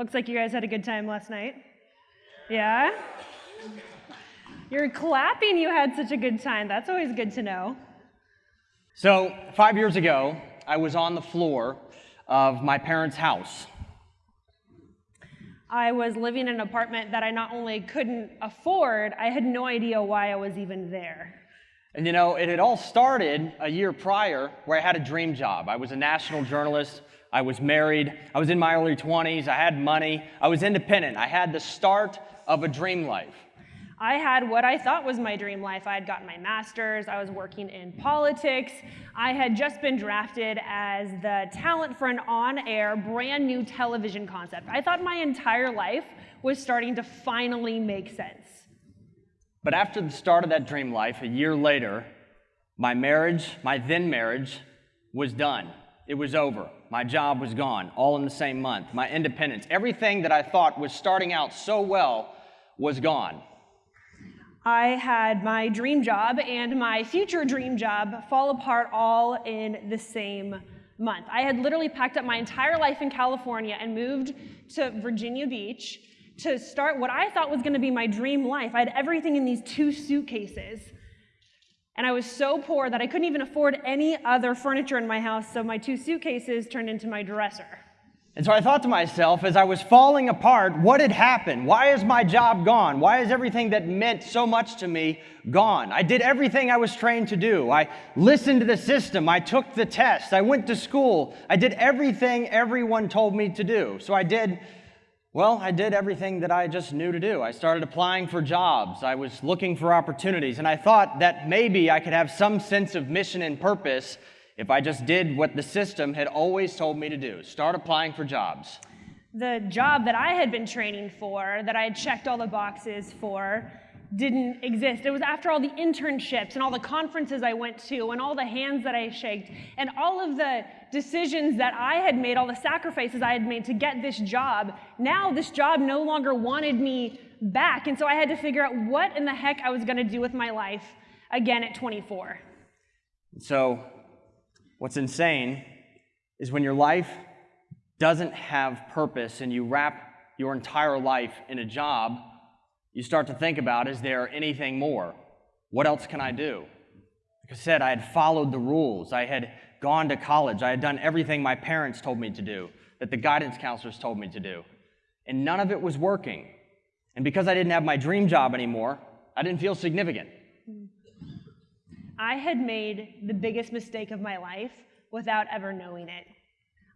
Looks like you guys had a good time last night. Yeah? You're clapping you had such a good time. That's always good to know. So, five years ago, I was on the floor of my parents' house. I was living in an apartment that I not only couldn't afford, I had no idea why I was even there. And you know, it had all started a year prior where I had a dream job. I was a national journalist. I was married. I was in my early 20s. I had money. I was independent. I had the start of a dream life. I had what I thought was my dream life. I had gotten my master's, I was working in politics, I had just been drafted as the talent for an on air, brand new television concept. I thought my entire life was starting to finally make sense. But after the start of that dream life, a year later, my marriage, my then marriage, was done. It was over. My job was gone, all in the same month. My independence, everything that I thought was starting out so well was gone. I had my dream job and my future dream job fall apart all in the same month. I had literally packed up my entire life in California and moved to Virginia Beach to start what I thought was going to be my dream life. I had everything in these two suitcases. And I was so poor that I couldn't even afford any other furniture in my house, so my two suitcases turned into my dresser. And so I thought to myself, as I was falling apart, what had happened? Why is my job gone? Why is everything that meant so much to me gone? I did everything I was trained to do. I listened to the system. I took the test. I went to school. I did everything everyone told me to do. So I did, well, I did everything that I just knew to do. I started applying for jobs. I was looking for opportunities. And I thought that maybe I could have some sense of mission and purpose if I just did what the system had always told me to do start applying for jobs. The job that I had been training for, that I had checked all the boxes for, didn't exist. It was after all the internships and all the conferences I went to and all the hands that I shaked and all of the decisions that I had made, all the sacrifices I had made to get this job. Now this job no longer wanted me back. And so I had to figure out what in the heck I was going to do with my life again at 24. So What's insane is when your life doesn't have purpose and you wrap your entire life in a job, you start to think about is there anything more? What else can I do? Like I said, I had followed the rules. I had gone to college. I had done everything my parents told me to do, that the guidance counselors told me to do. And none of it was working. And because I didn't have my dream job anymore, I didn't feel significant. I had made the biggest mistake of my life without ever knowing it.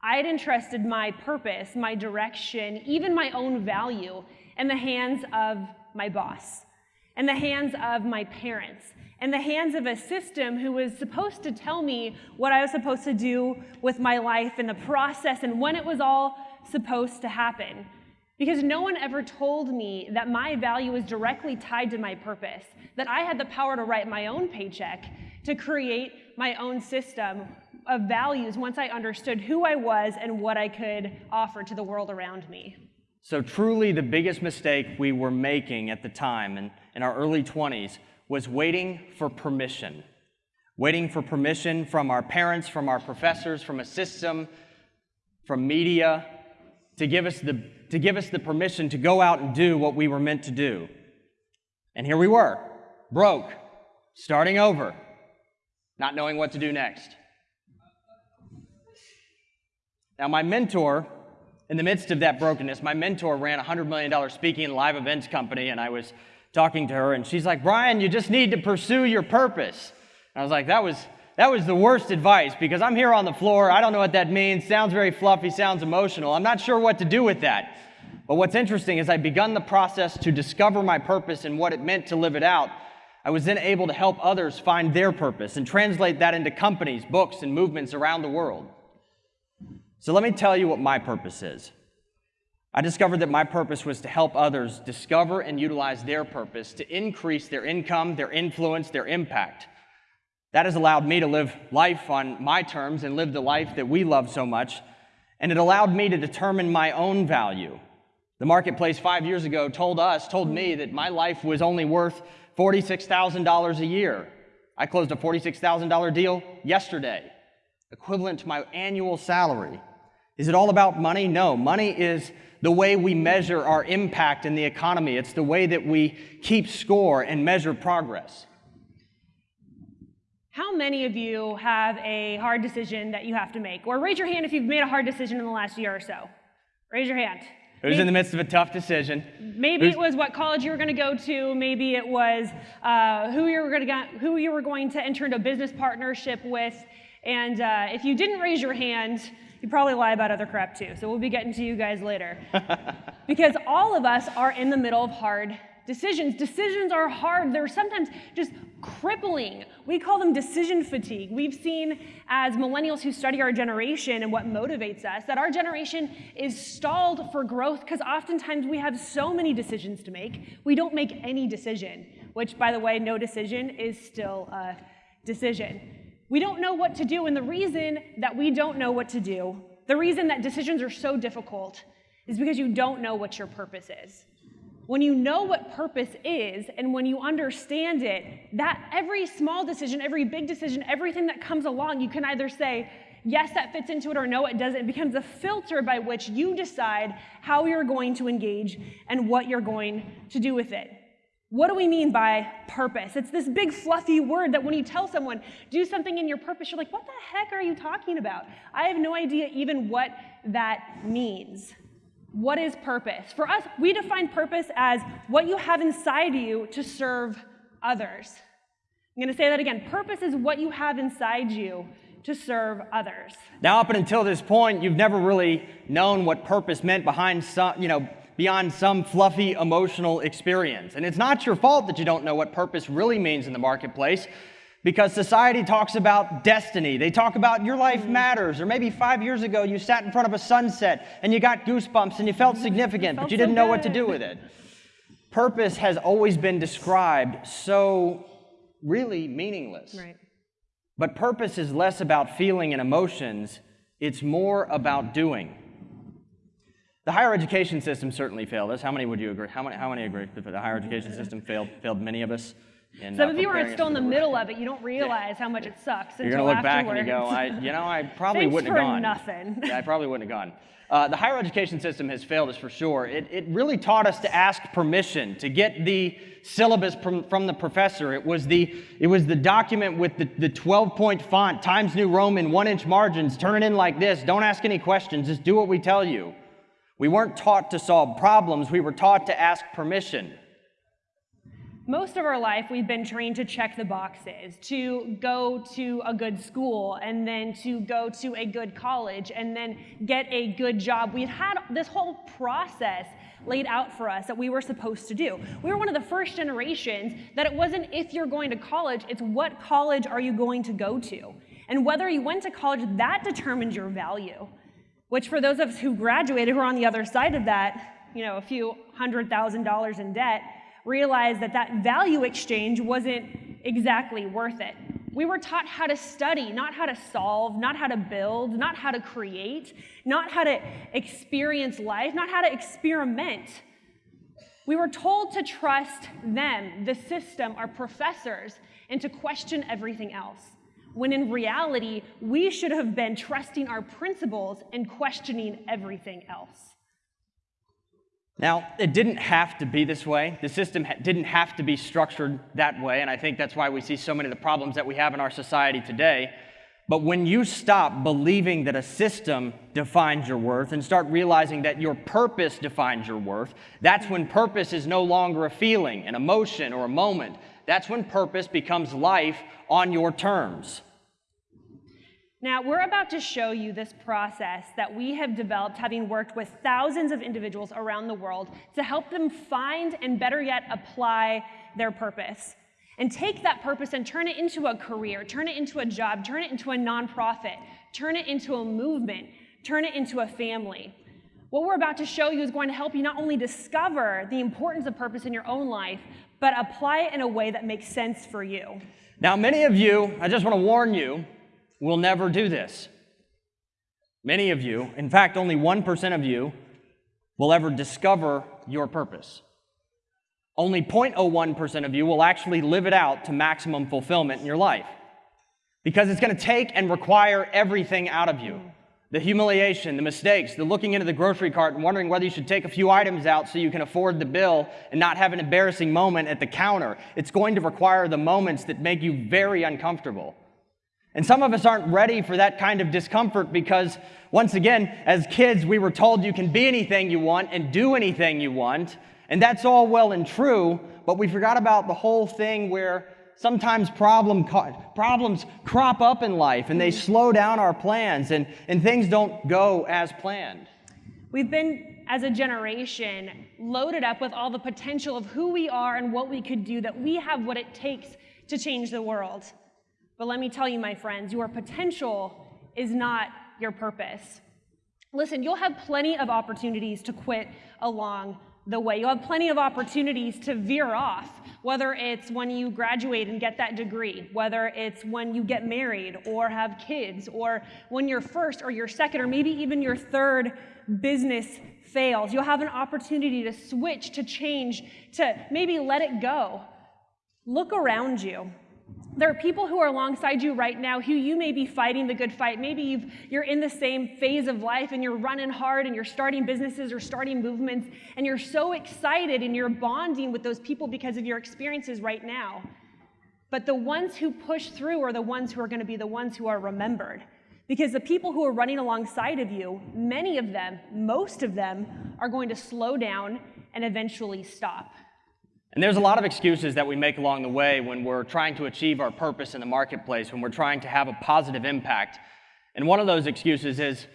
I had entrusted my purpose, my direction, even my own value in the hands of my boss, in the hands of my parents, in the hands of a system who was supposed to tell me what I was supposed to do with my life and the process and when it was all supposed to happen. Because no one ever told me that my value was directly tied to my purpose, that I had the power to write my own paycheck, to create my own system of values once I understood who I was and what I could offer to the world around me. So, truly, the biggest mistake we were making at the time in, in our early 20s was waiting for permission. Waiting for permission from our parents, from our professors, from a system, from media to give us the to give us the permission to go out and do what we were meant to do. And here we were, broke, starting over, not knowing what to do next. Now, my mentor, in the midst of that brokenness, my mentor ran a $100 million speaking and live events company, and I was talking to her, and she's like, Brian, you just need to pursue your purpose. And I was like, that was, that was the worst advice because I'm here on the floor. I don't know what that means. Sounds very fluffy, sounds emotional. I'm not sure what to do with that. But what's interesting is I begun the process to discover my purpose and what it meant to live it out. I was then able to help others find their purpose and translate that into companies, books, and movements around the world. So let me tell you what my purpose is. I discovered that my purpose was to help others discover and utilize their purpose to increase their income, their influence, their impact. That has allowed me to live life on my terms and live the life that we love so much. And it allowed me to determine my own value the marketplace five years ago told us, told me that my life was only worth $46,000 a year. I closed a $46,000 deal yesterday, equivalent to my annual salary. Is it all about money? No. Money is the way we measure our impact in the economy. It's the way that we keep score and measure progress. How many of you have a hard decision that you have to make? Or raise your hand if you've made a hard decision in the last year or so. Raise your hand. Who's in the midst of a tough decision? Maybe Who's... it was what college you were going to go to. Maybe it was uh, who you were going to who you were going to enter into a business partnership with. And uh, if you didn't raise your hand, you probably lie about other crap too. So we'll be getting to you guys later. because all of us are in the middle of hard decisions. Decisions are hard. They're sometimes just crippling. We call them decision fatigue. We've seen as millennials who study our generation and what motivates us that our generation is stalled for growth because oftentimes we have so many decisions to make, we don't make any decision, which, by the way, no decision is still a decision. We don't know what to do, and the reason that we don't know what to do, the reason that decisions are so difficult, is because you don't know what your purpose is. When you know what purpose is and when you understand it, that every small decision, every big decision, everything that comes along, you can either say, yes, that fits into it, or no, it doesn't. It becomes a filter by which you decide how you're going to engage and what you're going to do with it. What do we mean by purpose? It's this big fluffy word that when you tell someone, do something in your purpose, you're like, what the heck are you talking about? I have no idea even what that means. What is purpose? For us, we define purpose as what you have inside you to serve others. I'm going to say that again. Purpose is what you have inside you to serve others. Now, up until this point, you've never really known what purpose meant behind some, you know, beyond some fluffy emotional experience. And it's not your fault that you don't know what purpose really means in the marketplace because society talks about destiny. They talk about your life matters. Or maybe five years ago, you sat in front of a sunset and you got goosebumps and you felt mm-hmm. significant, felt but you didn't so know what to do with it. Purpose has always been described so really meaningless. Right. But purpose is less about feeling and emotions, it's more about doing. The higher education system certainly failed us. How many would you agree? How many, how many agree that the higher education system failed, failed many of us? And, Some uh, of you are still in the middle of it. You don't realize how much it sucks. You're going to look back and you go, I, you know, I probably wouldn't have gone. nothing. yeah, I probably wouldn't have gone. Uh, the higher education system has failed us for sure. It, it really taught us to ask permission to get the syllabus from, from the professor. It was the, it was the document with the, the 12 point font, Times New Roman, one inch margins. Turn it in like this. Don't ask any questions. Just do what we tell you. We weren't taught to solve problems. We were taught to ask permission. Most of our life, we've been trained to check the boxes, to go to a good school, and then to go to a good college, and then get a good job. We had this whole process laid out for us that we were supposed to do. We were one of the first generations that it wasn't if you're going to college, it's what college are you going to go to. And whether you went to college, that determined your value, which for those of us who graduated who are on the other side of that, you know, a few hundred thousand dollars in debt, realized that that value exchange wasn't exactly worth it. We were taught how to study, not how to solve, not how to build, not how to create, not how to experience life, not how to experiment. We were told to trust them, the system, our professors, and to question everything else. When in reality, we should have been trusting our principles and questioning everything else. Now, it didn't have to be this way. The system didn't have to be structured that way, and I think that's why we see so many of the problems that we have in our society today. But when you stop believing that a system defines your worth and start realizing that your purpose defines your worth, that's when purpose is no longer a feeling, an emotion, or a moment. That's when purpose becomes life on your terms. Now, we're about to show you this process that we have developed having worked with thousands of individuals around the world to help them find and better yet apply their purpose. And take that purpose and turn it into a career, turn it into a job, turn it into a nonprofit, turn it into a movement, turn it into a family. What we're about to show you is going to help you not only discover the importance of purpose in your own life, but apply it in a way that makes sense for you. Now, many of you, I just want to warn you, will never do this. Many of you, in fact, only 1% of you, will ever discover your purpose. Only 0.01% of you will actually live it out to maximum fulfillment in your life. Because it's going to take and require everything out of you. The humiliation, the mistakes, the looking into the grocery cart and wondering whether you should take a few items out so you can afford the bill and not have an embarrassing moment at the counter. It's going to require the moments that make you very uncomfortable. And some of us aren't ready for that kind of discomfort because, once again, as kids, we were told you can be anything you want and do anything you want. And that's all well and true, but we forgot about the whole thing where sometimes problem problems crop up in life and they slow down our plans and, and things don't go as planned. We've been, as a generation, loaded up with all the potential of who we are and what we could do, that we have what it takes to change the world. But let me tell you, my friends, your potential is not your purpose. Listen, you'll have plenty of opportunities to quit along the way. You'll have plenty of opportunities to veer off, whether it's when you graduate and get that degree, whether it's when you get married or have kids, or when your first or your second or maybe even your third business fails. You'll have an opportunity to switch, to change, to maybe let it go. Look around you. There are people who are alongside you right now who you may be fighting the good fight. Maybe you you're in the same phase of life and you're running hard and you're starting businesses or starting movements and you're so excited and you're bonding with those people because of your experiences right now. But the ones who push through are the ones who are going to be the ones who are remembered. Because the people who are running alongside of you, many of them, most of them, are going to slow down and eventually stop. And there's a lot of excuses that we make along the way when we're trying to achieve our purpose in the marketplace, when we're trying to have a positive impact. And one of those excuses is,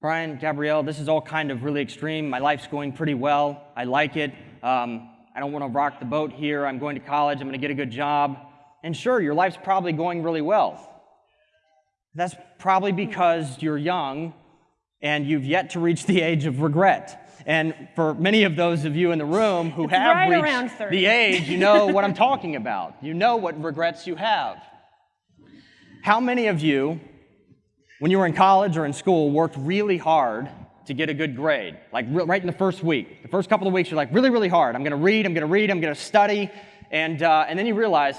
Brian, Gabrielle, this is all kind of really extreme. My life's going pretty well. I like it. Um, I don't want to rock the boat here. I'm going to college. I'm going to get a good job. And sure, your life's probably going really well. That's probably because you're young and you've yet to reach the age of regret. And for many of those of you in the room who it's have right reached the age, you know what I'm talking about. You know what regrets you have. How many of you, when you were in college or in school, worked really hard to get a good grade? Like right in the first week. The first couple of weeks, you're like, really, really hard. I'm going to read, I'm going to read, I'm going to study. And, uh, and then you realize,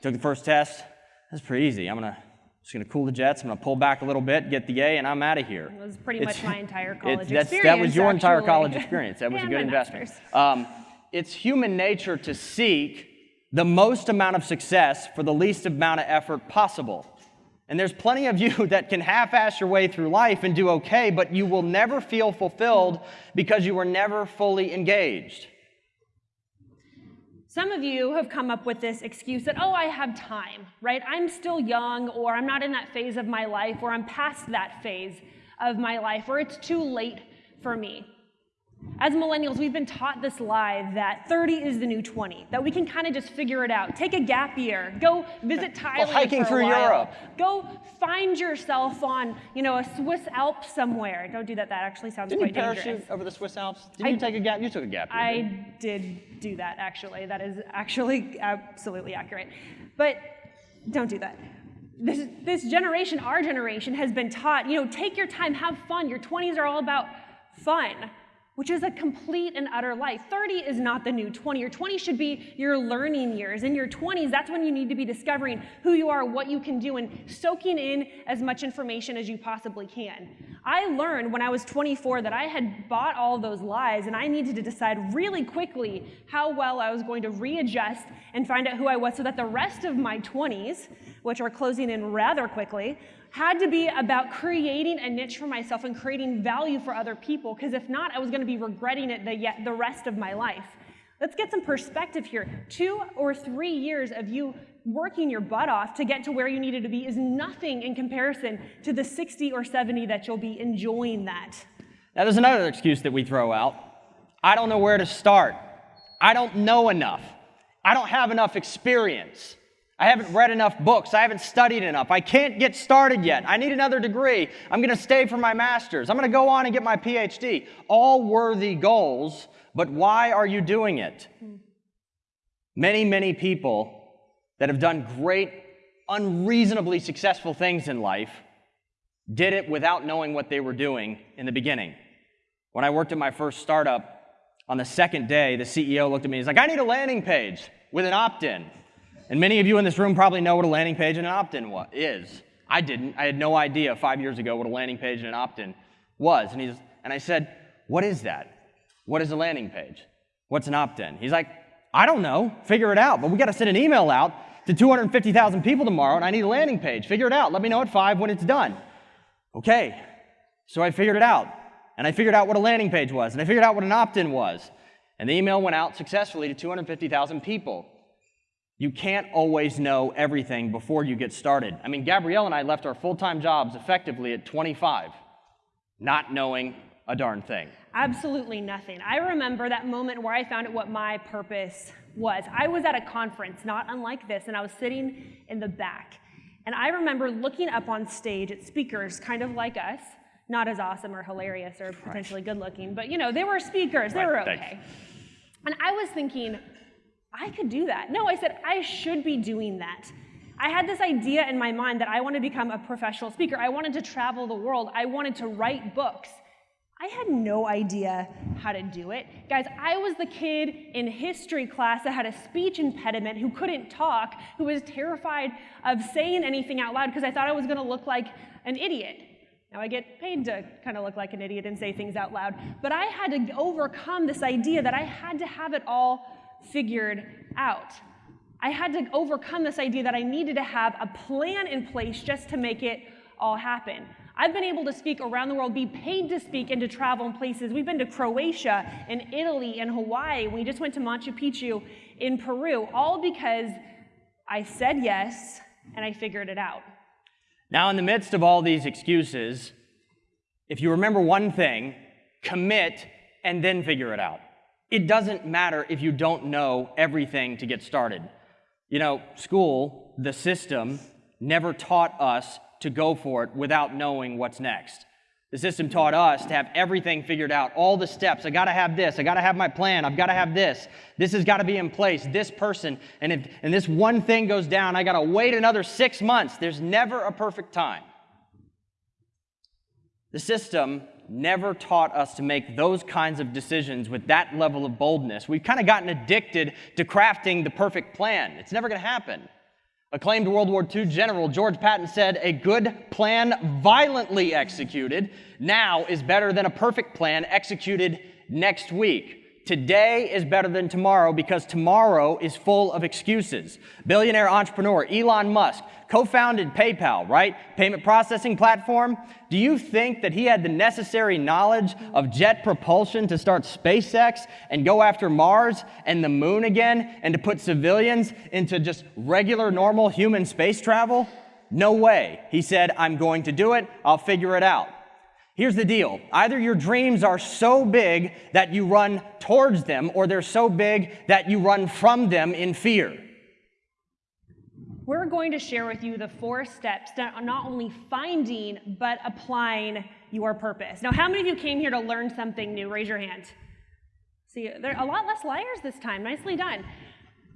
took the first test, that's pretty easy. I'm going to just going to cool the jets. I'm going to pull back a little bit, get the A, and I'm out of here. It was pretty it's, much my entire college experience. That was your actually. entire college experience. That was a good investment. Um, it's human nature to seek the most amount of success for the least amount of effort possible. And there's plenty of you that can half ass your way through life and do okay, but you will never feel fulfilled because you were never fully engaged. Some of you have come up with this excuse that, oh, I have time, right? I'm still young, or I'm not in that phase of my life, or I'm past that phase of my life, or it's too late for me. As millennials, we've been taught this lie that 30 is the new 20, that we can kind of just figure it out. Take a gap year, go visit Thailand. Go hiking through Europe. Go find yourself on, you know, a Swiss Alp somewhere. Don't do that. That actually sounds Didn't quite you parachute over the Swiss Alps? Did you take a gap? You took a gap year. I did do that actually. That is actually absolutely accurate. But don't do that. This, this generation, our generation, has been taught, you know, take your time, have fun. Your 20s are all about fun which is a complete and utter lie. 30 is not the new 20. Your 20 should be your learning years. In your 20s, that's when you need to be discovering who you are, what you can do, and soaking in as much information as you possibly can. I learned when I was 24 that I had bought all those lies, and I needed to decide really quickly how well I was going to readjust and find out who I was so that the rest of my 20s, which are closing in rather quickly, had to be about creating a niche for myself and creating value for other people, because if not, I was going to be regretting it the, the rest of my life. Let's get some perspective here. Two or three years of you working your butt off to get to where you needed to be is nothing in comparison to the 60 or 70 that you'll be enjoying that. Now, there's another excuse that we throw out I don't know where to start. I don't know enough. I don't have enough experience. I haven't read enough books. I haven't studied enough. I can't get started yet. I need another degree. I'm going to stay for my master's. I'm going to go on and get my PhD. All worthy goals, but why are you doing it? Many, many people that have done great, unreasonably successful things in life did it without knowing what they were doing in the beginning. When I worked at my first startup, on the second day, the CEO looked at me and he's like, I need a landing page with an opt in. And many of you in this room probably know what a landing page and an opt-in is. I didn't. I had no idea five years ago what a landing page and an opt-in was. And, he's, and I said, what is that? What is a landing page? What's an opt-in? He's like, I don't know. Figure it out. But we got to send an email out to 250,000 people tomorrow, and I need a landing page. Figure it out. Let me know at 5 when it's done. Okay. So I figured it out. And I figured out what a landing page was, and I figured out what an opt-in was. And the email went out successfully to 250,000 people. You can't always know everything before you get started. I mean, Gabrielle and I left our full-time jobs effectively at 25, not knowing a darn thing. Absolutely nothing. I remember that moment where I found out what my purpose was. I was at a conference, not unlike this, and I was sitting in the back. And I remember looking up on stage at speakers kind of like us, not as awesome or hilarious or potentially good looking, but you know, they were speakers, they Right, were thanks. okay. And I was thinking, I could do that. No, I said, I should be doing that. I had this idea in my mind that I want to become a professional speaker. I wanted to travel the world. I wanted to write books. I had no idea how to do it. Guys, I was the kid in history class that had a speech impediment, who couldn't talk, who was terrified of saying anything out loud because I thought I was gonna look like an idiot. Now I get paid to kind of look like an idiot and say things out loud, but I had to overcome this idea that I had to have it all figured out. I had to overcome this idea that I needed to have a plan in place just to make it all happen. I've been able to speak around the world, be paid to speak and to travel in places. We've been to Croatia and Italy and Hawaii. We just went to Machu Picchu in Peru, all because I said yes and I figured it out. Now, in the midst of all these excuses, if you remember one thing, commit and then figure it out. It doesn't matter if you don't know everything to get started. You know, school, the system, never taught us to go for it without knowing what's next. The system taught us to have everything figured out, all the steps. I gotta have this, I gotta have my plan, I've gotta have this, this has gotta be in place, this person, and if and this one thing goes down, I gotta wait another six months. There's never a perfect time. The system never taught us to make those kinds of decisions with that level of boldness. We've kind of gotten addicted to crafting the perfect plan. It's never gonna happen. Acclaimed World War II general George Patton said, A good plan violently executed now is better than a perfect plan executed next week. Today is better than tomorrow because tomorrow is full of excuses. Billionaire entrepreneur Elon Musk co founded PayPal, right? Payment processing platform. Do you think that he had the necessary knowledge of jet propulsion to start SpaceX and go after Mars and the moon again and to put civilians into just regular, normal human space travel? No way. He said, I'm going to do it, I'll figure it out. Here's the deal either your dreams are so big that you run towards them, or they're so big that you run from them in fear. We're going to share with you the four steps to not only finding, but applying your purpose. Now, how many of you came here to learn something new? Raise your hand. See, there are a lot less liars this time. Nicely done.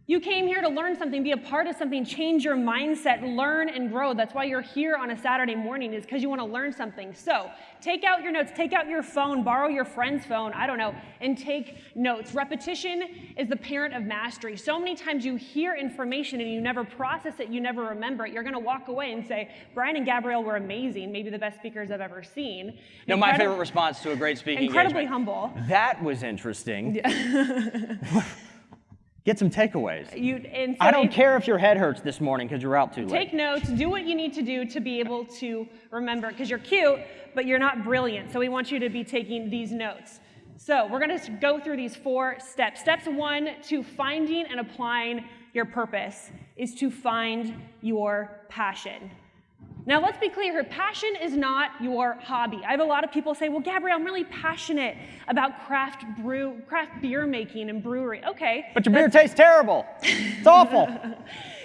You came here to learn something, be a part of something, change your mindset, learn and grow. That's why you're here on a Saturday morning, is because you want to learn something. So take out your notes, take out your phone, borrow your friend's phone, I don't know, and take notes. Repetition is the parent of mastery. So many times you hear information and you never process it, you never remember it. You're going to walk away and say, Brian and Gabrielle were amazing, maybe the best speakers I've ever seen. No, my favorite response to a great speaking Incredibly engagement. humble. That was interesting. Get some takeaways. You, and so I don't if- care if your head hurts this morning because you're out too late. Take notes, do what you need to do to be able to remember, because you're cute, but you're not brilliant. So we want you to be taking these notes. So we're going to go through these four steps. Steps one to finding and applying your purpose is to find your passion. Now, let's be clear here passion is not your hobby. I have a lot of people say, Well, Gabrielle, I'm really passionate about craft brew, craft beer making and brewery. Okay. but your beer tastes terrible. It's awful.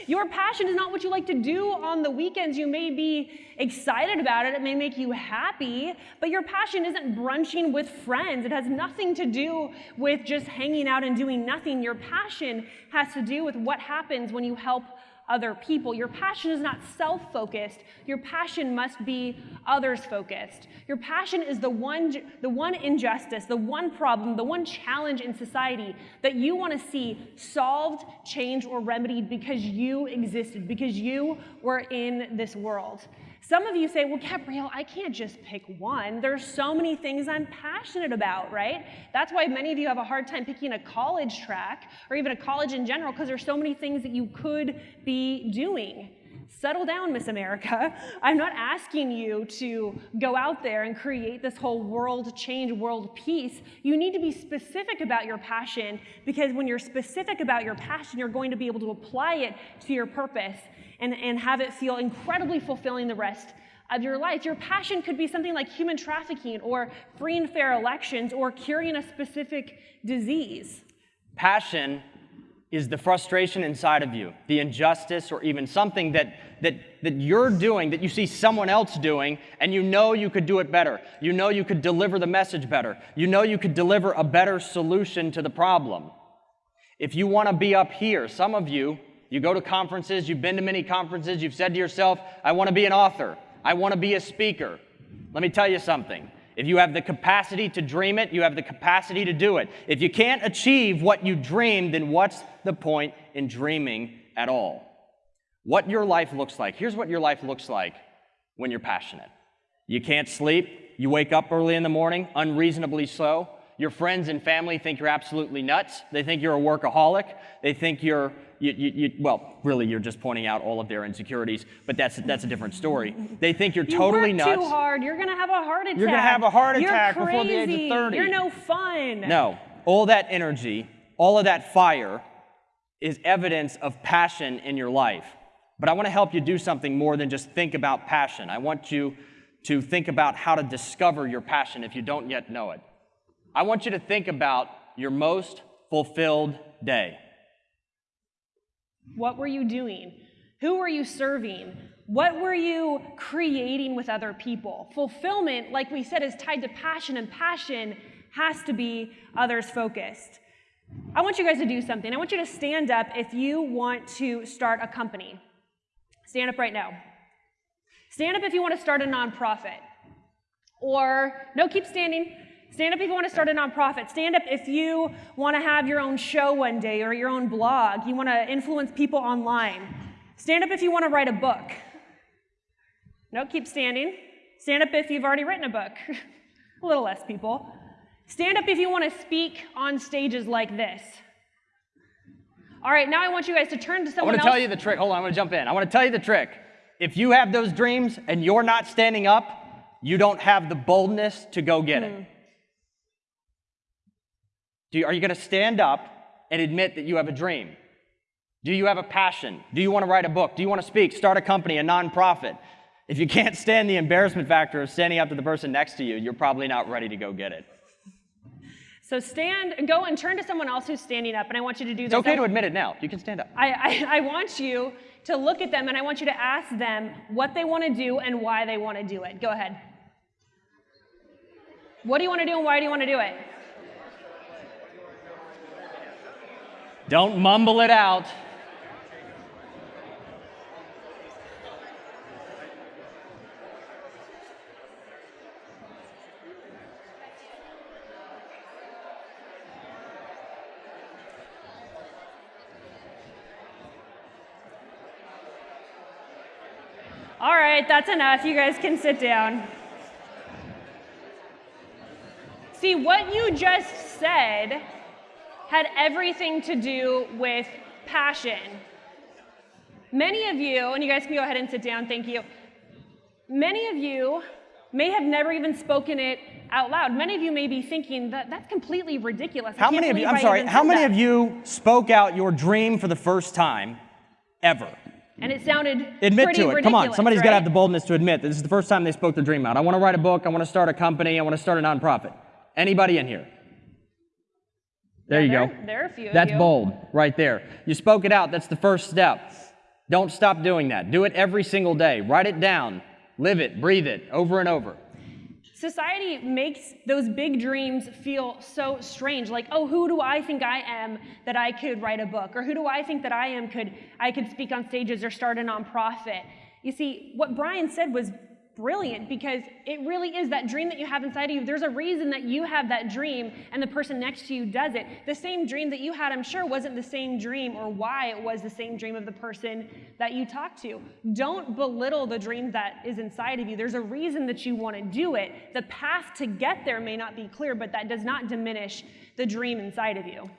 Your passion is not what you like to do on the weekends. You may be excited about it, it may make you happy, but your passion isn't brunching with friends. It has nothing to do with just hanging out and doing nothing. Your passion has to do with what happens when you help other people. Your passion is not self focused. Your passion must be others focused. Your passion is the one, the one injustice, the one problem, the one challenge in society that you want to see solved, changed, or remedied because you existed, because you were in this world. Some of you say, well, Gabrielle, I can't just pick one. There's so many things I'm passionate about, right? That's why many of you have a hard time picking a college track or even a college in general because there's so many things that you could be doing. Settle down, Miss America. I'm not asking you to go out there and create this whole world change, world peace. You need to be specific about your passion because when you're specific about your passion, you're going to be able to apply it to your purpose and, and have it feel incredibly fulfilling the rest of your life. Your passion could be something like human trafficking or free and fair elections or curing a specific disease. Passion is the frustration inside of you, the injustice, or even something that, that, that you're doing that you see someone else doing, and you know you could do it better. You know you could deliver the message better. You know you could deliver a better solution to the problem. If you want to be up here, some of you you go to conferences, you've been to many conferences, you've said to yourself, I want to be an author, I want to be a speaker. Let me tell you something. If you have the capacity to dream it, you have the capacity to do it. If you can't achieve what you dream, then what's the point in dreaming at all? What your life looks like. Here's what your life looks like when you're passionate. You can't sleep, you wake up early in the morning, unreasonably so. Your friends and family think you're absolutely nuts. They think you're a workaholic. They think you're you, you, you, well, really, you're just pointing out all of their insecurities, but that's that's a different story. They think you're totally you work nuts. too hard. You're gonna have a heart attack. You're gonna have a heart attack You're before the age of 30. You're no fun. No, all that energy, all of that fire, is evidence of passion in your life. But I want to help you do something more than just think about passion. I want you to think about how to discover your passion if you don't yet know it. I want you to think about your most fulfilled day. What were you doing? Who were you serving? What were you creating with other people? Fulfillment, like we said, is tied to passion, and passion has to be others focused. I want you guys to do something. I want you to stand up if you want to start a company. Stand up right now. Stand up if you want to start a nonprofit. Or, no, keep standing. Stand up if you want to start a nonprofit. Stand up if you want to have your own show one day or your own blog. You want to influence people online. Stand up if you want to write a book. No, keep standing. Stand up if you've already written a book. a little less people. Stand up if you want to speak on stages like this. All right, now I want you guys to turn to someone. I someone want to else. tell you the trick. Hold on, I'm going to jump in. I want to tell you the trick. If you have those dreams and you're not standing up, you don't have the boldness to go get it. Mm. Do you, are you going to stand up and admit that you have a dream? Do you have a passion? Do you want to write a book? Do you want to speak, start a company, a nonprofit? If you can't stand the embarrassment factor of standing up to the person next to you, you're probably not ready to go get it. So stand go and turn to someone else who's standing up, and I want you to do It's okay I- to admit it now. You can stand up. I, I, I want you to look at them and I want you to ask them what they want to do and why they want to do it. Go ahead. What do you want to do and why do you want to do it? Don't mumble it out. All right, that's enough. You guys can sit down. See, what you just said had everything to do with passion. Many of you, and you guys can go ahead and sit down, thank you. Many of you may have never even spoken it out loud. Many of you may be thinking that that's completely ridiculous. How many of you, I'm I sorry, how many that." of you spoke out your dream for the first time ever? And it sounded Admit pretty to it. Come on, somebody's got to have the boldness to admit that this is the first time they spoke their dream out. I want to write a book, I want to start a company, I want to start a nonprofit. Anybody in here? There you Yeah, go. there- there are a few of That's bold right there. You spoke it out, that's the first step. Don't stop doing that. Do it every single day. Write it down. Live it, breathe it over and over. Society makes those big dreams feel so strange. Like, oh, who do I think I am that I could write a book? Or who do I think that I am could I could speak on stages or start a nonprofit? You see, what Brian said was brilliant because it really is that dream that you have inside of you. There's a reason that you have that dream and the person next to you does it. The same dream that you had, I'm sure, wasn't the same dream or why it was the same dream of the person that you talked to. Don't belittle the dream that is inside of you. There's a reason that you want to do it. The path to get there may not be clear, but that does not diminish the dream inside of you.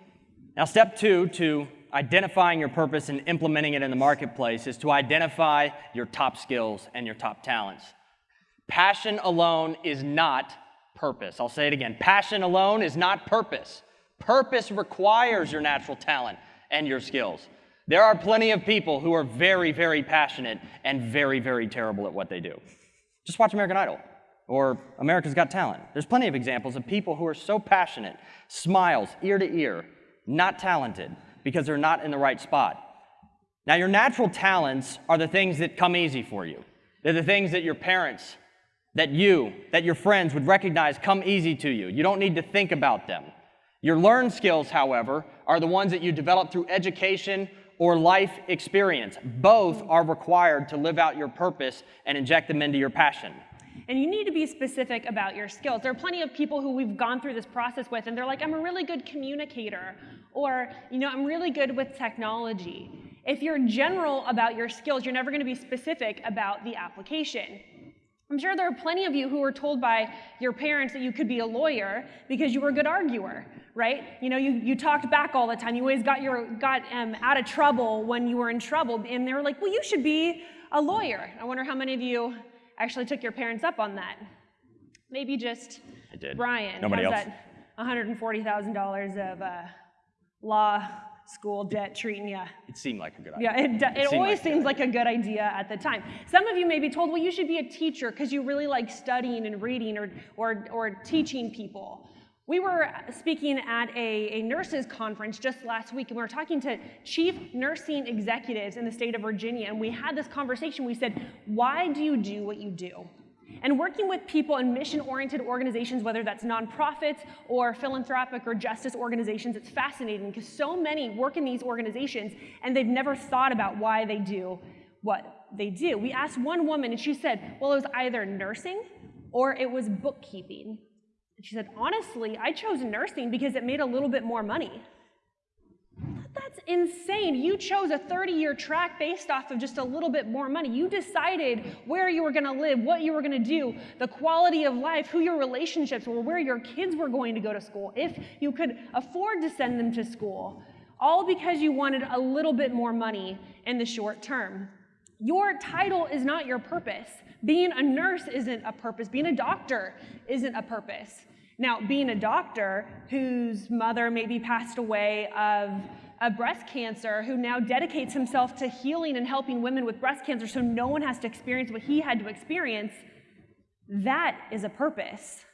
Now, step two to identifying your purpose and implementing it in the marketplace is to identify your top skills and your top talents. Passion alone is not purpose. I'll say it again. Passion alone is not purpose. Purpose requires your natural talent and your skills. There are plenty of people who are very, very passionate and very, very terrible at what they do. Just watch American Idol or America's Got Talent. There's plenty of examples of people who are so passionate, smiles ear to ear, not talented because they're not in the right spot. Now, your natural talents are the things that come easy for you. They're the things that your parents that you, that your friends would recognize come easy to you. You don't need to think about them. Your learned skills, however, are the ones that you develop through education or life experience. Both are required to live out your purpose and inject them into your passion. And you need to be specific about your skills. There are plenty of people who we've gone through this process with, and they're like, I'm a really good communicator, or, you know, I'm really good with technology. If you're general about your skills, you're never going to be specific about the application. I'm sure there are plenty of you who were told by your parents that you could be a lawyer because you were a good arguer, right? You know, you, you talked back all the time. You always got, your, got um, out of trouble when you were in trouble. And they were like, well, you should be a lawyer. I wonder how many of you actually took your parents up on that. Maybe just I did. Brian Nobody else. that $140,000 of uh, law school debt treating you. It seemed like a good idea. Yeah, it, do- it seemed always like seems like a good idea at the time. Some of you may be told, well, you should be a teacher because you really like studying and reading or, or, or teaching people. We were speaking at a, a nurses conference just last week, and we were talking to chief nursing executives in the state of Virginia, and we had this conversation. We said, Why do you do what you do? And working with people in mission oriented organizations, whether that's nonprofits or philanthropic or justice organizations, it's fascinating because so many work in these organizations and they've never thought about why they do what they do. We asked one woman and she said, well, it was either nursing or it was bookkeeping. And she said, honestly, I chose nursing because it made a little bit more money. That's insane. You chose a 30 year track based off of just a little bit more money. You decided where you were going to live, what you were going to do, the quality of life, who your relationships were, where your kids were going to go to school, if you could afford to send them to school, all because you wanted a little bit more money in the short term. Your title is not your purpose. Being a nurse isn't a purpose. Being a doctor isn't a purpose. Now, being a doctor whose mother maybe passed away of a breast cancer, who now dedicates himself to healing and helping women with breast cancer so no one has to experience what he had to experience, that is a purpose.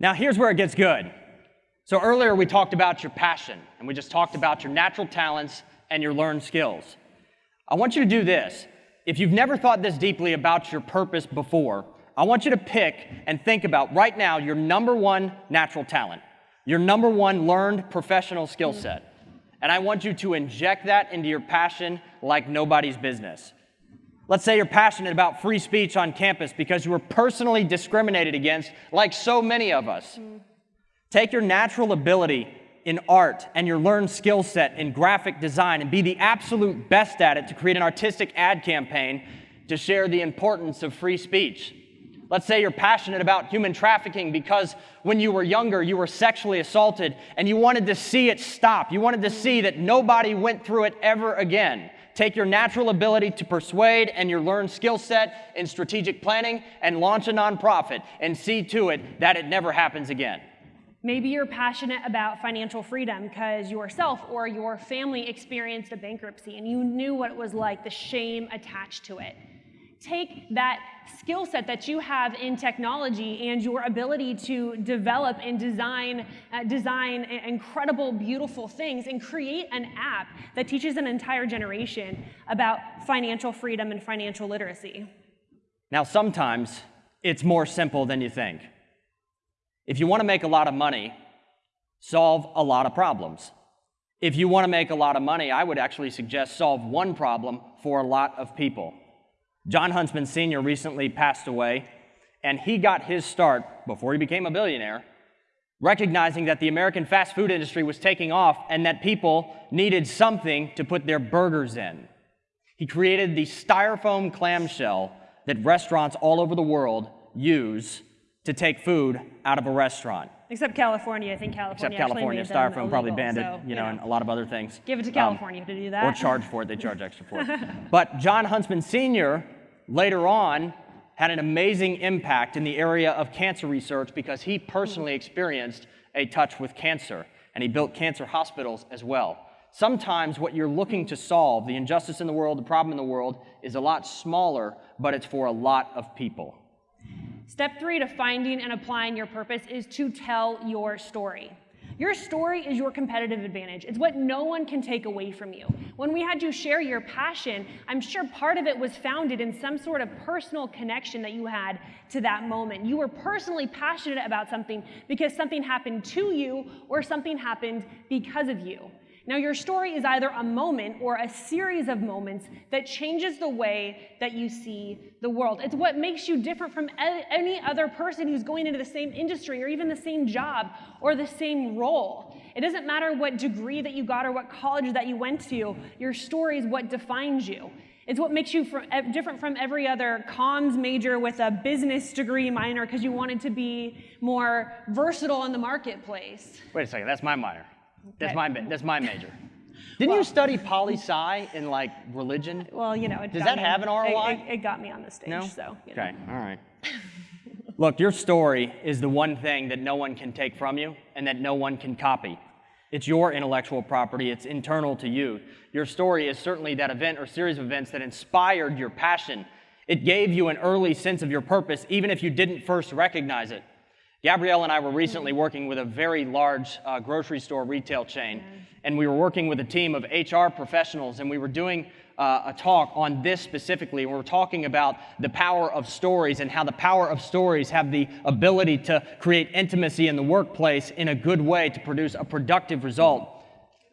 Now, here's where it gets good. So, earlier we talked about your passion, and we just talked about your natural talents and your learned skills. I want you to do this. If you've never thought this deeply about your purpose before, I want you to pick and think about right now your number one natural talent, your number one learned professional skill set. And I want you to inject that into your passion like nobody's business. Let's say you're passionate about free speech on campus because you were personally discriminated against, like so many of us. Take your natural ability in art and your learned skill set in graphic design and be the absolute best at it to create an artistic ad campaign to share the importance of free speech. Let's say you're passionate about human trafficking because when you were younger, you were sexually assaulted and you wanted to see it stop. You wanted to see that nobody went through it ever again. Take your natural ability to persuade and your learned skill set in strategic planning and launch a nonprofit and see to it that it never happens again. Maybe you're passionate about financial freedom because yourself or your family experienced a bankruptcy and you knew what it was like, the shame attached to it. Take that skill set that you have in technology and your ability to develop and design, uh, design incredible, beautiful things and create an app that teaches an entire generation about financial freedom and financial literacy. Now, sometimes it's more simple than you think. If you want to make a lot of money, solve a lot of problems. If you want to make a lot of money, I would actually suggest solve one problem for a lot of people. John Huntsman Sr. recently passed away, and he got his start before he became a billionaire, recognizing that the American fast food industry was taking off and that people needed something to put their burgers in. He created the styrofoam clamshell that restaurants all over the world use to take food out of a restaurant. Except California. I think California. Except California, styrofoam probably banned it, so, you know, and a lot of other things. Give it to California Um, California to do that. or charge for it. They charge extra for it. But John Huntsman Sr. later on had an amazing impact in the area of cancer research because he personally experienced a touch with cancer and he built cancer hospitals as well. Sometimes what you're looking to solve, the injustice in the world, the problem in the world, is a lot smaller, but it's for a lot of people. Step three to finding and applying your purpose is to tell your story. Your story is your competitive advantage. It's what no one can take away from you. When we had you share your passion, I'm sure part of it was founded in some sort of personal connection that you had to that moment. You were personally passionate about something because something happened to you or something happened because of you. Now, your story is either a moment or a series of moments that changes the way that you see the world. It's what makes you different from any other person who's going into the same industry or even the same job or the same role. It doesn't matter what degree that you got or what college that you went to, your story is what defines you. It's what makes you different from every other comms major with a business degree minor because you wanted to be more versatile in the marketplace. Wait a second, that's my minor. That's my that's my major. Didn't you study poli sci in like religion? Well, you know, it Does that me- have an ROI? It, it got me on the stage, No? so you know. Okay, all right. Look, your story is the one thing that no one can take from you and that no one can copy. It's your intellectual property, it's internal to you. Your story is certainly that event or series of events that inspired your passion. It gave you an early sense of your purpose, even if you didn't first recognize it. Gabrielle and I were recently working with a very large uh, grocery store retail chain, and we were working with a team of HR professionals, and we were doing uh, a talk on this specifically. We were talking about the power of stories and how the power of stories have the ability to create intimacy in the workplace in a good way to produce a productive result.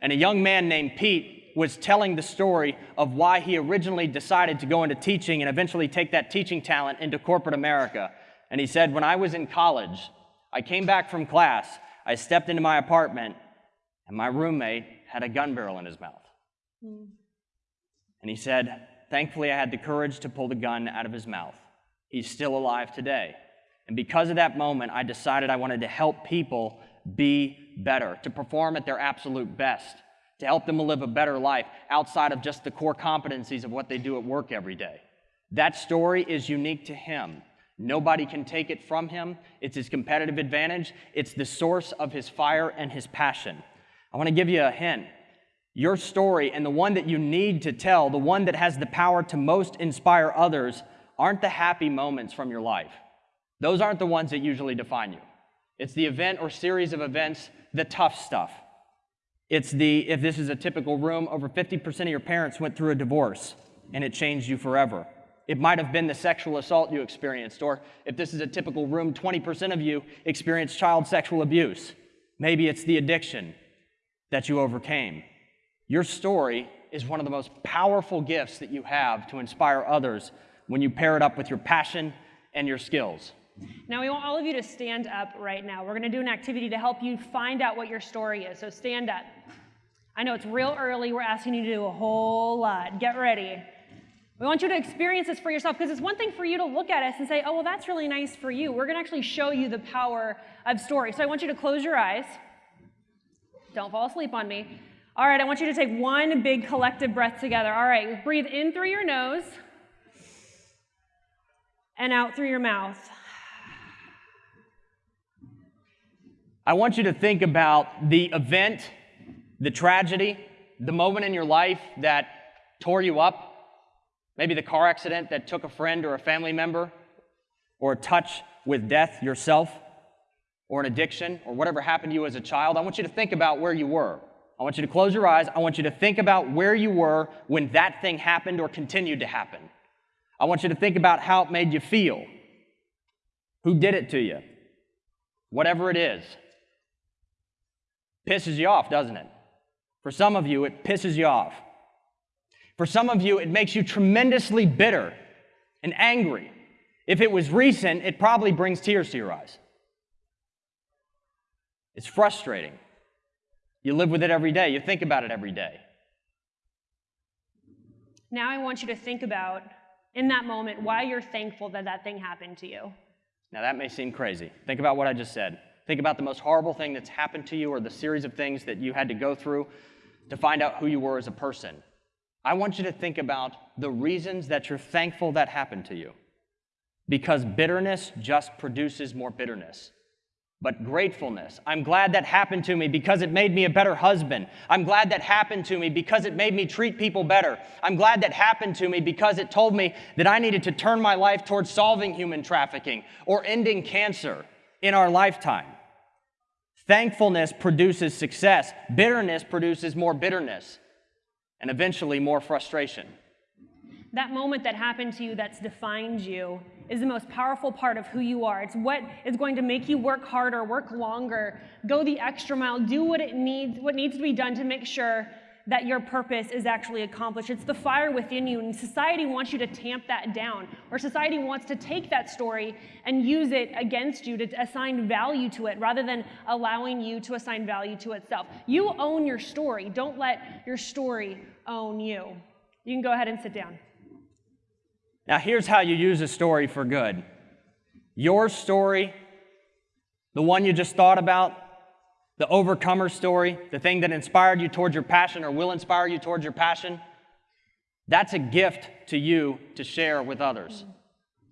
And a young man named Pete was telling the story of why he originally decided to go into teaching and eventually take that teaching talent into corporate America. And he said, When I was in college, I came back from class, I stepped into my apartment, and my roommate had a gun barrel in his mouth. Hmm. And he said, Thankfully, I had the courage to pull the gun out of his mouth. He's still alive today. And because of that moment, I decided I wanted to help people be better, to perform at their absolute best, to help them live a better life outside of just the core competencies of what they do at work every day. That story is unique to him. Nobody can take it from him. It's his competitive advantage, it's the source of his fire and his passion. I want to give you a hint. Your story and the one that you need to tell, the one that has the power to most inspire others, aren't the happy moments from your life. Those aren't the ones that usually define you. It's the event or series of events, the tough stuff. It's the, if this is a typical room, over 50% of your parents went through a divorce and it changed you forever. It might have been the sexual assault you experienced, or if this is a typical room, 20% of you experienced child sexual abuse. Maybe it's the addiction that you overcame. Your story is one of the most powerful gifts that you have to inspire others when you pair it up with your passion and your skills. Now, we want all of you to stand up right now. We're going to do an activity to help you find out what your story is. So stand up. I know it's real early. We're asking you to do a whole lot. Get ready. We want you to experience this for yourself because it's one thing for you to look at us and say, oh, well, that's really nice for you. We're going to actually show you the power of story. So I want you to close your eyes. Don't fall asleep on me. All right, I want you to take one big collective breath together. All right, breathe in through your nose and out through your mouth. I want you to think about the event, the tragedy, the moment in your life that tore you up. Maybe the car accident that took a friend or a family member, or a touch with death yourself, or an addiction, or whatever happened to you as a child. I want you to think about where you were. I want you to close your eyes. I want you to think about where you were when that thing happened or continued to happen. I want you to think about how it made you feel. Who did it to you? Whatever it is. Pisses you off, doesn't it? For some of you, it pisses you off. For some of you, it makes you tremendously bitter and angry. If it was recent, it probably brings tears to your eyes. It's frustrating. You live with it every day, you think about it every day. Now I want you to think about, in that moment, why you're thankful that that thing happened to you. Now, that may seem crazy. Think about what I just said. Think about the most horrible thing that's happened to you or the series of things that you had to go through to find out who you were as a person. I want you to think about the reasons that you're thankful that happened to you. Because bitterness just produces more bitterness but gratefulness. I'm glad that happened to me because it made me a better husband. I'm glad that happened to me because it made me treat people better. I'm glad that happened to me because it told me that I needed to turn my life towards solving human trafficking or ending cancer in our lifetime. Thankfulness produces success, bitterness produces more bitterness, and eventually more frustration. That moment that happened to you that's defined you is the most powerful part of who you are. It's what is going to make you work harder, work longer, go the extra mile, do what it needs, what needs to be done to make sure that your purpose is actually accomplished. It's the fire within you, and society wants you to tamp that down, or society wants to take that story and use it against you to assign value to it rather than allowing you to assign value to itself. You own your story. Don't let your story own you. You can go ahead and sit down. Now, here's how you use a story for good your story, the one you just thought about, the overcomer story, the thing that inspired you towards your passion or will inspire you towards your passion, that's a gift to you to share with others.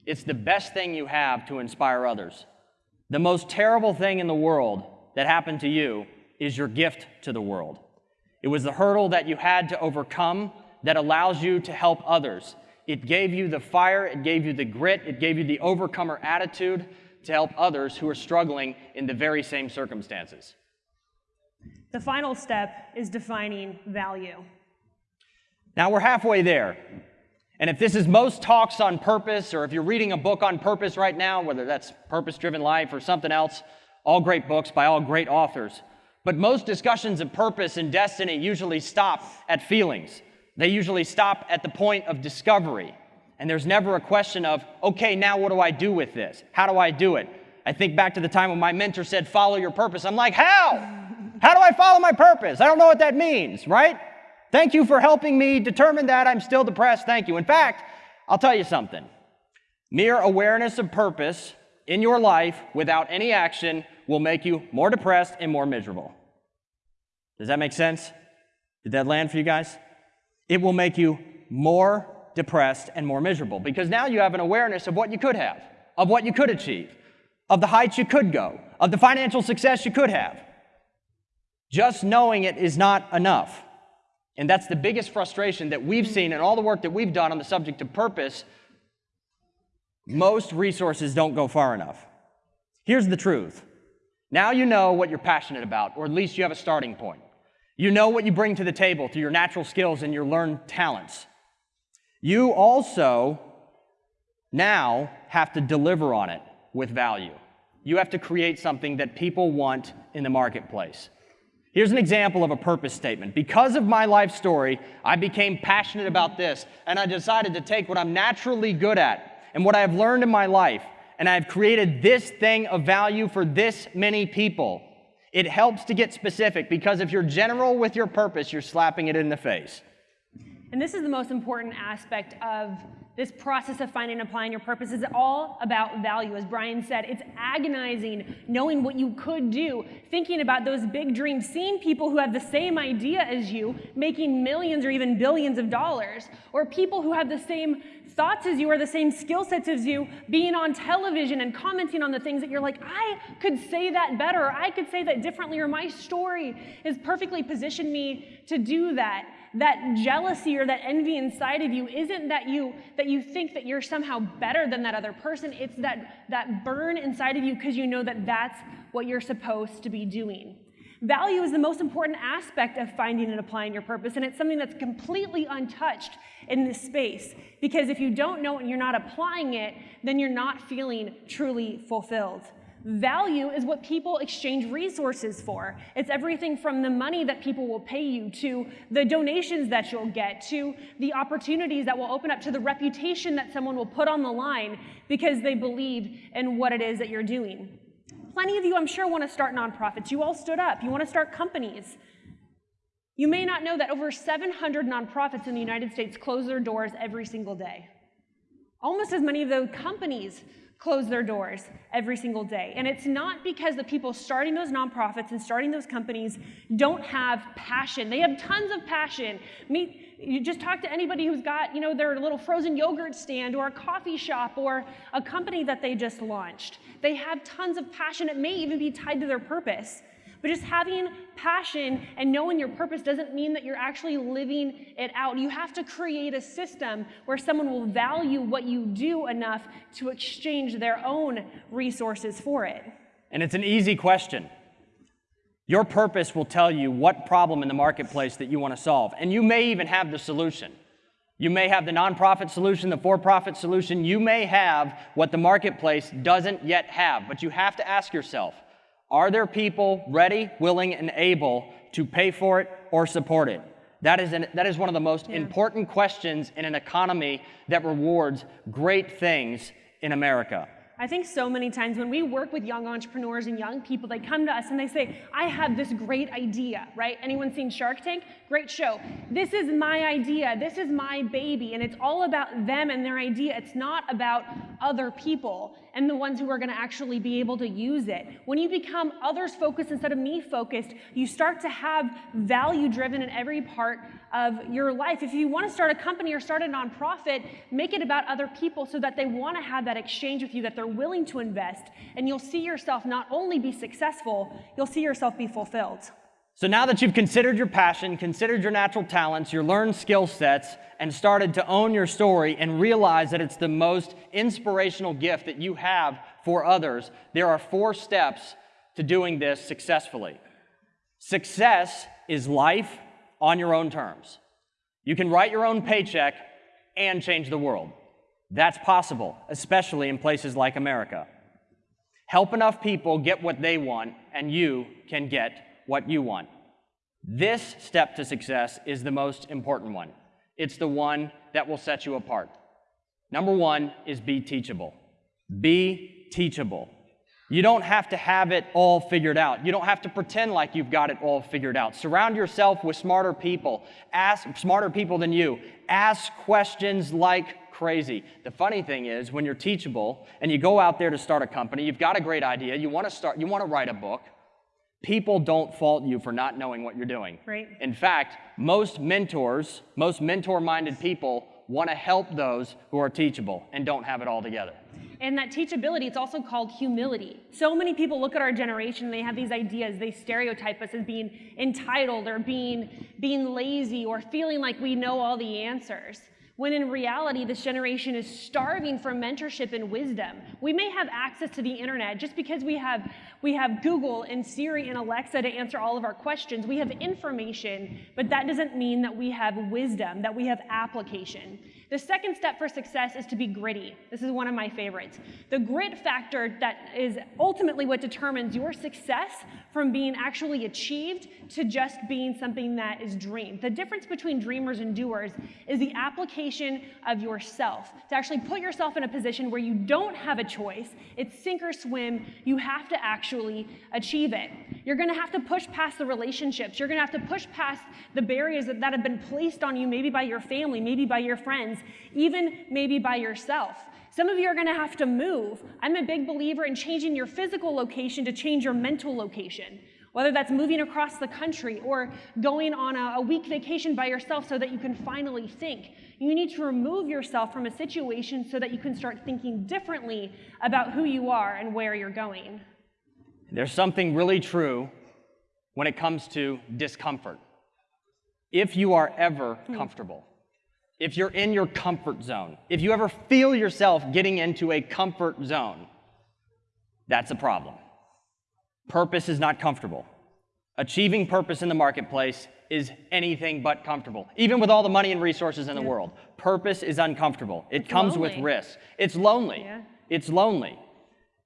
It's the best thing you have to inspire others. The most terrible thing in the world that happened to you is your gift to the world. It was the hurdle that you had to overcome that allows you to help others. It gave you the fire, it gave you the grit, it gave you the overcomer attitude to help others who are struggling in the very same circumstances. The final step is defining value. Now we're halfway there. And if this is most talks on purpose, or if you're reading a book on purpose right now, whether that's Purpose Driven Life or something else, all great books by all great authors. But most discussions of purpose and destiny usually stop at feelings. They usually stop at the point of discovery. And there's never a question of, okay, now what do I do with this? How do I do it? I think back to the time when my mentor said, follow your purpose. I'm like, how? How do I follow my purpose? I don't know what that means, right? Thank you for helping me determine that. I'm still depressed. Thank you. In fact, I'll tell you something. Mere awareness of purpose in your life without any action will make you more depressed and more miserable. Does that make sense? Did that land for you guys? it will make you more depressed and more miserable because now you have an awareness of what you could have, of what you could achieve, of the heights you could go, of the financial success you could have. Just knowing it is not enough. And that's the biggest frustration that we've seen in all the work that we've done on the subject of purpose. Most resources don't go far enough. Here's the truth. Now you know what you're passionate about, or at least you have a starting point. You know what you bring to the table through your natural skills and your learned talents. You also now have to deliver on it with value. You have to create something that people want in the marketplace. Here's an example of a purpose statement. Because of my life story, I became passionate about this, and I decided to take what I'm naturally good at and what I have learned in my life, and I've created this thing of value for this many people. It helps to get specific because if you're general with your purpose, you're slapping it in the face. And this is the most important aspect of this process of finding and applying your purpose is all about value. As Brian said, it's agonizing knowing what you could do, thinking about those big dreams, seeing people who have the same idea as you making millions or even billions of dollars, or people who have the same thoughts as you or the same skill sets as you, being on television and commenting on the things that you're like, I could say that better, or I could say that differently, or my story is perfectly positioned me to do that that jealousy or that envy inside of you isn't that you that you think that you're somehow better than that other person. It's that that burn inside of you because you know that that's what you're supposed to be doing. Value is the most important aspect of finding and applying your purpose and it's something that's completely untouched in this space because if you don't know it and you're not applying it then you're not feeling truly fulfilled Value is what people exchange resources for. It's everything from the money that people will pay you to the donations that you'll get to the opportunities that will open up to the reputation that someone will put on the line because they believe in what it is that you're doing. Plenty of you, I'm sure, want to start nonprofits. You all stood up. You want to start companies. You may not know that over 700 nonprofits in the United States close their doors every single day. Almost as many of those companies close their doors every single day. And it's not because the people starting those nonprofits and starting those companies don't have passion. They have tons of passion. Meet, you just talk to anybody who's got, you know, their little frozen yogurt stand or a coffee shop or a company that they just launched. They have tons of passion. It may even be tied to their purpose. But just having passion and knowing your purpose doesn't mean that you're actually living it out. You have to create a system where someone will value what you do enough to exchange their own resources for it. And it's an easy question. Your purpose will tell you what problem in the marketplace that you want to solve. And you may even have the solution. You may have the nonprofit solution, the for profit solution. You may have what the marketplace doesn't yet have. But you have to ask yourself are there people ready, willing, and able to pay for it or support it? That is, an, that is one of the most yeah. important questions in an economy that rewards great things in America. I think so many times when we work with young entrepreneurs and young people, they come to us and they say, I have this great idea, right? Anyone seen Shark Tank? Great show. This is my idea. This is my baby. And it's all about them and their idea. It's not about other people and the ones who are going to actually be able to use it. When you become others focused instead of me focused, you start to have value driven in every part of your life. If you want to start a company or start a nonprofit, make it about other people so that they want to have that exchange with you, that they're willing to invest, and you'll see yourself not only be successful, you'll see yourself be fulfilled. So now that you've considered your passion, considered your natural talents, your learned skill sets, and started to own your story and realize that it's the most inspirational gift that you have for others, there are four steps to doing this successfully. Success is life on your own terms. You can write your own paycheck and change the world. That's possible, especially in places like America. Help enough people get what they want, and you can get what you want. This step to success is the most important one. It's the one that will set you apart. Number one is be teachable. Be teachable. You don't have to have it all figured out. You don't have to pretend like you've got it all figured out. Surround yourself with smarter people. Ask smarter people than you. Ask questions like crazy. The funny thing is when you're teachable and you go out there to start a company, you've got a great idea, you want to start you want to write a book, people don't fault you for not knowing what you're doing. Right. In fact, most mentors, most mentor-minded people want to help those who are teachable and don't have it all together. And that teachability, it's also called humility. So many people look at our generation, they have these ideas, they stereotype us as being entitled or being, being lazy or feeling like we know all the answers when in reality, this generation is starving for mentorship and wisdom. We may have access to the internet just because we have, we have Google and Siri and Alexa to answer all of our questions. We have information, but that doesn't mean that we have wisdom, that we have application. The second step for success is to be gritty. This is one of my favorites. The grit factor that is ultimately what determines your success from being actually achieved to just being something that is dreamed. The difference between dreamers and doers is the application of yourself. To actually put yourself in a position where you don't have a choice, it's sink or swim, you have to actually achieve it. You're gonna have to push past the relationships. You're gonna have to push past the barriers that, that have been placed on you, maybe by your family, maybe by your friends, even maybe by yourself. Some of you are going to have to move. I'm a big believer in changing your physical location to change your mental location, whether that's moving across the country or going on a, a week vacation by yourself so that you can finally think. You need to remove yourself from a situation so that you can start thinking differently about who you are and where you're going. There's something really true when it comes to discomfort. If you are ever hmm. comfortable, if you're in your comfort zone, if you ever feel yourself getting into a comfort zone, that's a problem. Purpose is not comfortable. Achieving purpose in the marketplace is anything but comfortable. Even with all the money and resources in the yeah. world, purpose is uncomfortable. It it's comes lonely. with risk. It's lonely. Yeah. It's lonely.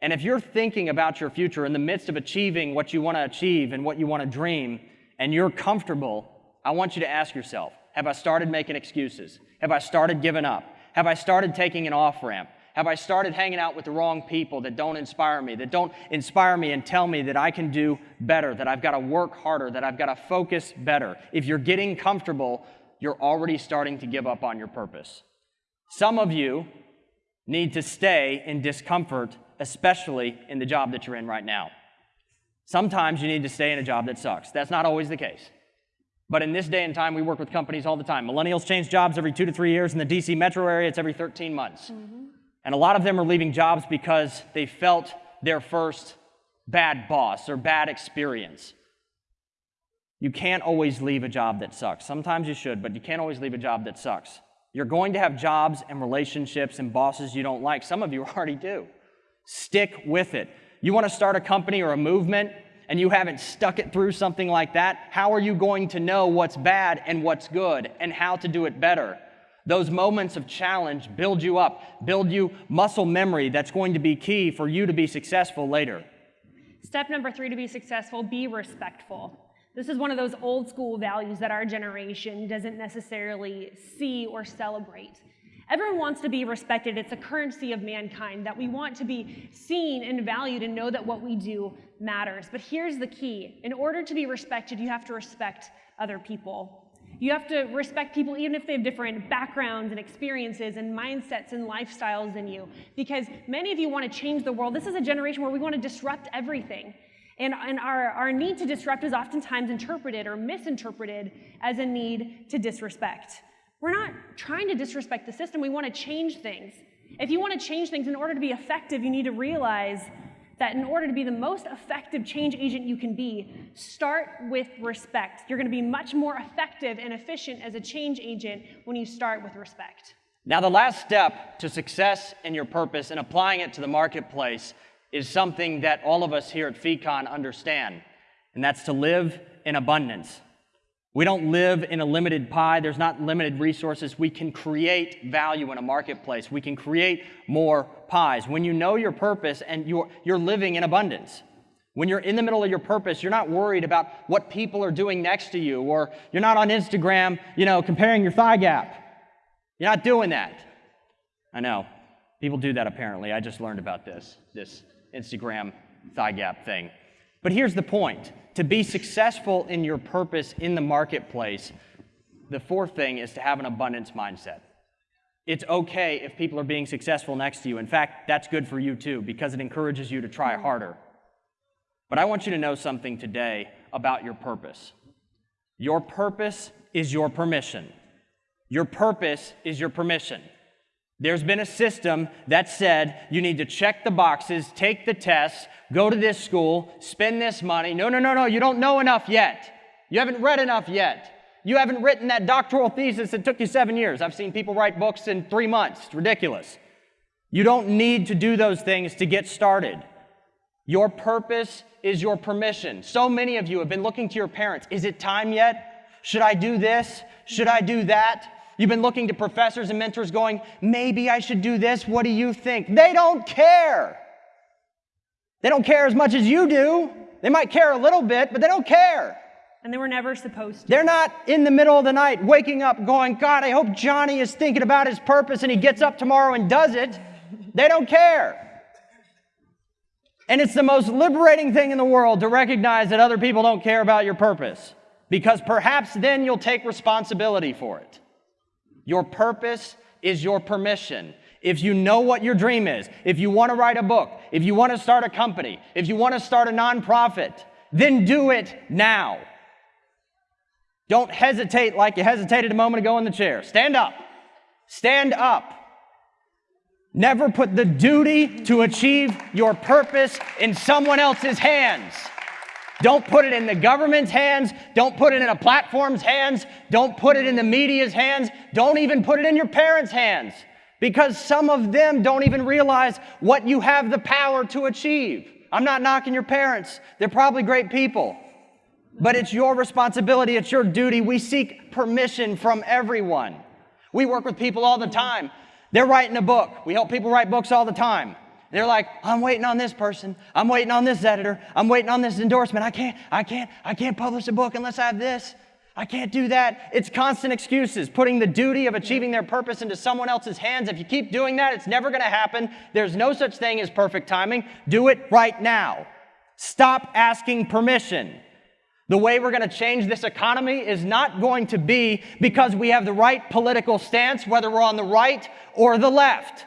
And if you're thinking about your future in the midst of achieving what you want to achieve and what you want to dream, and you're comfortable, I want you to ask yourself Have I started making excuses? Have I started giving up? Have I started taking an off ramp? Have I started hanging out with the wrong people that don't inspire me, that don't inspire me and tell me that I can do better, that I've got to work harder, that I've got to focus better? If you're getting comfortable, you're already starting to give up on your purpose. Some of you need to stay in discomfort, especially in the job that you're in right now. Sometimes you need to stay in a job that sucks. That's not always the case. But in this day and time, we work with companies all the time. Millennials change jobs every two to three years. In the DC metro area, it's every 13 months. Mm-hmm. And a lot of them are leaving jobs because they felt their first bad boss or bad experience. You can't always leave a job that sucks. Sometimes you should, but you can't always leave a job that sucks. You're going to have jobs and relationships and bosses you don't like. Some of you already do. Stick with it. You want to start a company or a movement and you haven't stuck it through something like that? How are you going to know what's bad and what's good and how to do it better? Those moments of challenge build you up, build you muscle memory that's going to be key for you to be successful later. Step number three to be successful be respectful. This is one of those old school values that our generation doesn't necessarily see or celebrate. Everyone wants to be respected. It's a currency of mankind that we want to be seen and valued and know that what we do matters. But here's the key in order to be respected, you have to respect other people. You have to respect people even if they have different backgrounds and experiences and mindsets and lifestyles than you. Because many of you want to change the world. This is a generation where we want to disrupt everything. And, and our, our need to disrupt is oftentimes interpreted or misinterpreted as a need to disrespect. We're not trying to disrespect the system, we want to change things. If you want to change things in order to be effective, you need to realize that in order to be the most effective change agent you can be, start with respect. You're going to be much more effective and efficient as a change agent when you start with respect. Now, the last step to success in your purpose and applying it to the marketplace is something that all of us here at FEEcon understand, and that's to live in abundance. We don't live in a limited pie. There's not limited resources. We can create value in a marketplace. We can create more pies. When you know your purpose and you're, you're living in abundance, when you're in the middle of your purpose, you're not worried about what people are doing next to you, or you're not on Instagram, you know, comparing your thigh gap. You're not doing that. I know. People do that apparently. I just learned about this, this Instagram thigh gap thing. But here's the point to be successful in your purpose in the marketplace, the fourth thing is to have an abundance mindset. It's okay if people are being successful next to you. In fact, that's good for you too because it encourages you to try harder. But I want you to know something today about your purpose. Your purpose is your permission. Your purpose is your permission. There's been a system that said you need to check the boxes, take the tests, go to this school, spend this money. No, no, no, no, you don't know enough yet. You haven't read enough yet. You haven't written that doctoral thesis that took you seven years. I've seen people write books in three months. It's ridiculous. You don't need to do those things to get started. Your purpose is your permission. So many of you have been looking to your parents. Is it time yet? Should I do this? Should I do that? You've been looking to professors and mentors going, maybe I should do this. What do you think? They don't care. They don't care as much as you do. They might care a little bit, but they don't care. And they were never supposed to. They're not in the middle of the night waking up going, God, I hope Johnny is thinking about his purpose and he gets up tomorrow and does it. They don't care. And it's the most liberating thing in the world to recognize that other people don't care about your purpose because perhaps then you'll take responsibility for it. Your purpose is your permission. If you know what your dream is, if you want to write a book, if you want to start a company, if you want to start a nonprofit, then do it now. Don't hesitate like you hesitated a moment ago in the chair. Stand up. Stand up. Never put the duty to achieve your purpose in someone else's hands. Don't put it in the government's hands. Don't put it in a platform's hands. Don't put it in the media's hands. Don't even put it in your parents' hands because some of them don't even realize what you have the power to achieve. I'm not knocking your parents, they're probably great people. But it's your responsibility, it's your duty. We seek permission from everyone. We work with people all the time. They're writing a book. We help people write books all the time. They're like, I'm waiting on this person. I'm waiting on this editor. I'm waiting on this endorsement. I can't, I can't, I can't publish a book unless I have this. I can't do that. It's constant excuses, putting the duty of achieving their purpose into someone else's hands. If you keep doing that, it's never going to happen. There's no such thing as perfect timing. Do it right now. Stop asking permission. The way we're going to change this economy is not going to be because we have the right political stance, whether we're on the right or the left.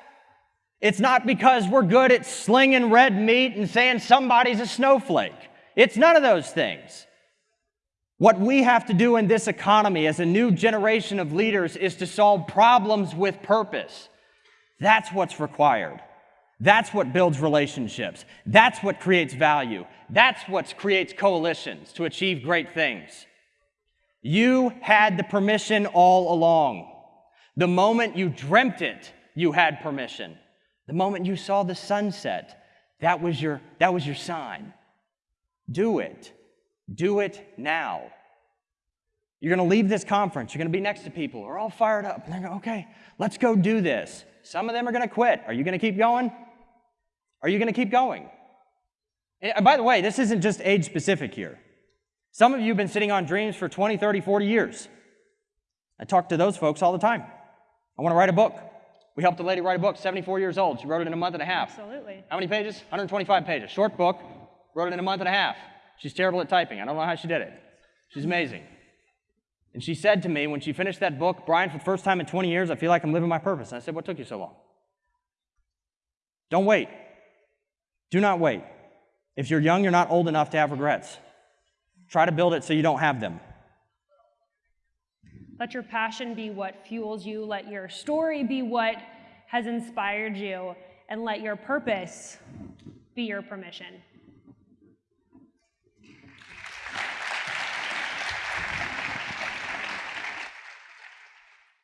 It's not because we're good at slinging red meat and saying somebody's a snowflake. It's none of those things. What we have to do in this economy as a new generation of leaders is to solve problems with purpose. That's what's required. That's what builds relationships. That's what creates value. That's what creates coalitions to achieve great things. You had the permission all along. The moment you dreamt it, you had permission. The moment you saw the sunset, that was your, that was your sign. Do it. Do it now. You're going to leave this conference. You're going to be next to people who are all fired up. And they're going, okay, let's go do this. Some of them are going to quit. Are you going to keep going? Are you going to keep going? And by the way, this isn't just age specific here. Some of you have been sitting on dreams for 20, 30, 40 years. I talk to those folks all the time. I want to write a book. We helped a lady write a book, 74 years old. She wrote it in a month and a half. Absolutely. How many pages? 125 pages. Short book. Wrote it in a month and a half. She's terrible at typing. I don't know how she did it. She's amazing. And she said to me when she finished that book, Brian, for the first time in 20 years, I feel like I'm living my purpose. And I said, What took you so long? Don't wait. Do not wait. If you're young, you're not old enough to have regrets. Try to build it so you don't have them. Let your passion be what fuels you. Let your story be what has inspired you. And let your purpose be your permission.